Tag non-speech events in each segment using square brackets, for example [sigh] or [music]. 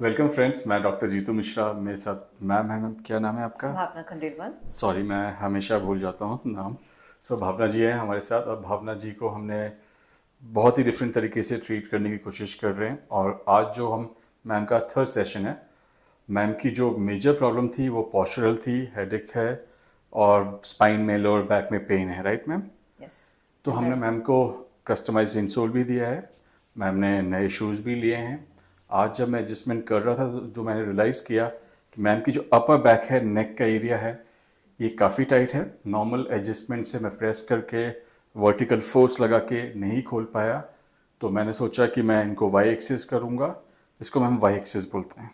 Welcome friends मैं doctor Jeetu Mishra मेरे साथ मैम है मैम क्या नाम है आपका? भावना खंडेलवाल। सॉरी मैं हमेशा भूल जाता हूँ नाम। सो so, भावना जी हैं हमारे साथ और भावना जी को हमने बहुत ही डिफरेंट तरीके से ट्रीट करने की कोशिश कर रहे हैं। और आज जो हम मैम का थर्ड सेशन है मैम की जो मेजर प्रॉब्लम थी वो पॉस्चरल थी हेडेक है और स्पाइन में लोअर बैक में पेन है राइट मैम यस तो हमने मैम को कस्टमाइज इंसोल भी दिया है। मैम ने नए शूज़ भी लिए हैं। आज जब मैं एडजस्टमेंट कर रहा था तो जो मैंने रियलाइज़ किया कि मैम की जो अपर बैक है नेक का एरिया है ये काफ़ी टाइट है। नॉर्मल एडजस्टमेंट से मैं प्रेस करके वर्टिकल फोर्स लगा के नहीं खोल पाया। तो मैंने सोचा कि मैं इनको वाई एक्सेस करूँगा। इसको हम वाई एक्सेस बोलते हैं।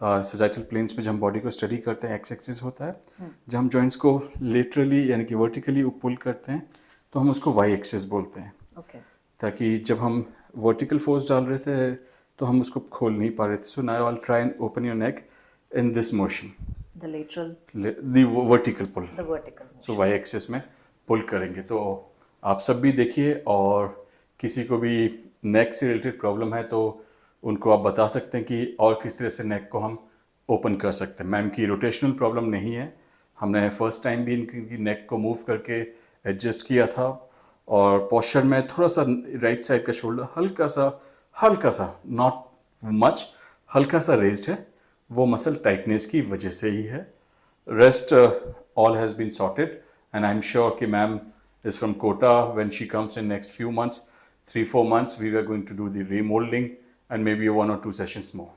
सजाइटल प्लेन्स uh, में जब हम बॉडी को स्टडी करते हैं एक्स एक्सेस होता है hmm. जब हम जॉइंट्स को लेटरली यानी कि वर्टिकली पुल करते हैं तो हम उसको वाई एक्सेस बोलते हैं। ओके ताकि जब हम वर्टिकल फोर्स डाल रहे थे तो हम उसको खोल नहीं पा रहे थे। So now I try and open your neck in this motion the lateral the vertical pull the vertical so Y axis में पुल करेंगे। तो आप सब भी देखिए और किसी को भी नेक से रिलेटेड प्रॉब्लम है तो उनको आप बता सकते हैं कि और किस तरह से नेक को हम ओपन कर सकते हैं। मैम की रोटेशनल प्रॉब्लम नहीं है। हमने फ़र्स्ट टाइम भी इनकी नेक को मूव करके एडजस्ट किया था और पॉस्चर में थोड़ा सा राइट साइड का शोल्डर हल्का सा हल्का सा नॉट मच हल्का सा रेज्ड है। वो मसल टाइटनेस की वजह से ही है। Rest all has been sorted and I am sure कि ma'am is from Kota when she comes in next few months three four months we are going to do the remoulding and maybe one और two sessions more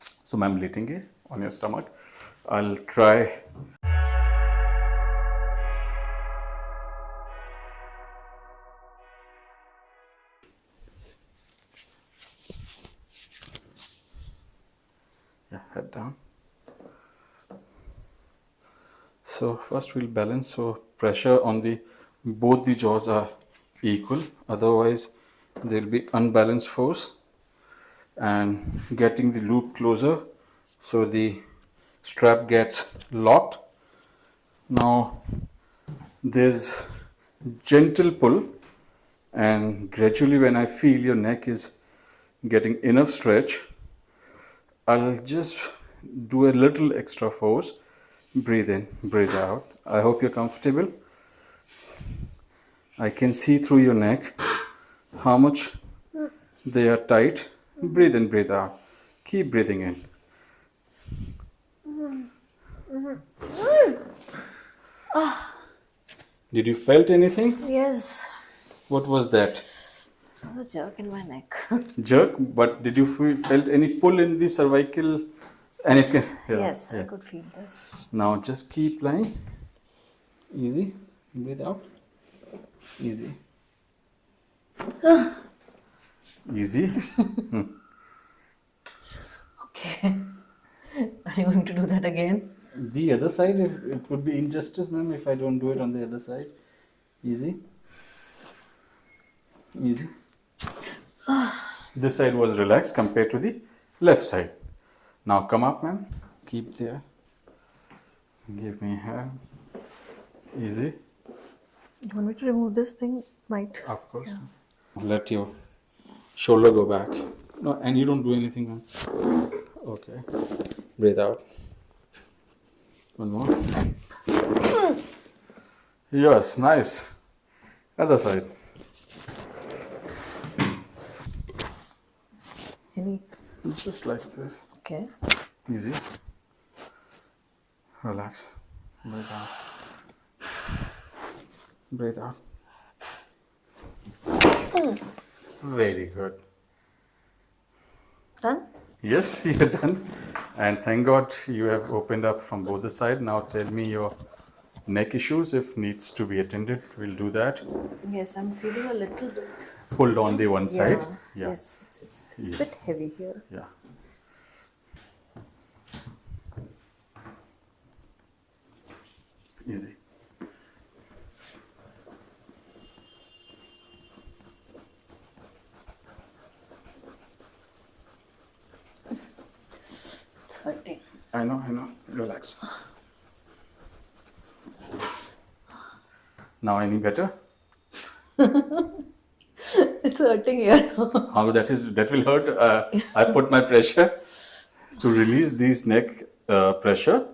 so ma'am लेटेंगे on your stomach I try head down. So first we'll balance. So pressure on the both the jaws are equal. Otherwise there will be unbalanced force. And getting the loop closer so the strap gets locked. Now there's gentle pull. And gradually when I feel your neck is getting enough stretch I'll just do a little extra force breathe in breathe out I hope you're comfortable I can see through your neck how much they are tight. Breathe in, breathe out. Keep breathing in. Ah. Did you felt anything? yes What was that? A jerk in my neck [laughs] Jerk. But did you feel, felt any pull in the cervical? Anything? [laughs] Yeah, yes i could feel this Now just keep lying. Easy. Breathe out. Easy. [sighs] Easy. Hmm. [laughs] okay are you going to do that again The other side, it, it would be injustice, ma'am, if I don't do it on the other side. Easy. Easy. [sighs] this side was relaxed compared to the left side. Now come up, ma'am. Keep there. Give me hand. Easy. you want me to remove this thing might Of course. Let your shoulder go back. No, and you don't do anything, ma'am. Okay. Breathe out. One more. [clears throat] Yes, nice. Other side. any Just like this. okay Easy. Relax. Breathe out. Breathe out. Hmm. Very good. done Yes, [laughs] you're done. And thank God you have opened up from both the side. Now tell me your neck issues. If needs to be attended, we'll do that. yes i'm feeling a little bit Pulled on the one side. Yeah. yes it's it's, it's Yeah. a bit heavy here Yeah. Easy. it's hurting I know, I know. Relax. Now any better? [laughs] [laughs] it's hurting here. oh, that is that will hurt. Uh, I put my pressure to release this neck uh, pressure.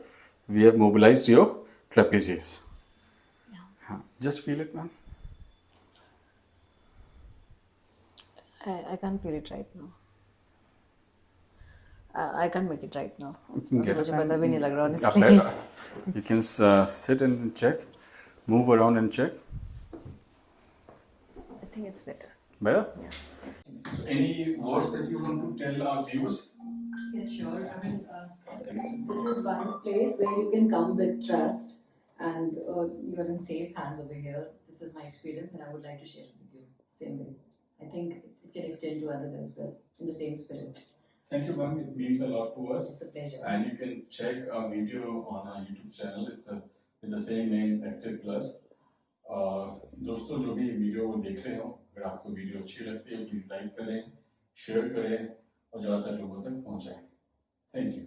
We have mobilized your trapezius. Yeah. Just feel it, ma'am. I, I can't feel it right now. I, can't make it right now. [laughs] Get it. You can uh, sit and check, move around and check. I think it's better. Better? Yeah. So any words that you want to tell our viewers? Yes, sure. I mean, uh, this is one place where you can come with trust and uh, you're in safe hands over here. This is my experience and I would like to share it with you. Same way. I think it can extend to others as well in the same spirit. Thank you, ma'am. It means a lot to us. It's a pleasure. And you can check our video on our YouTube channel. It's uh with the same name, Active Plus. दोस्तों, जो भी video देख रहे हो, अगर आपको video अच्छी लगती है प्लीज़ लाइक करें शेयर करें और ज़्यादातर लोगों तक पहुंचाएँ। Thank you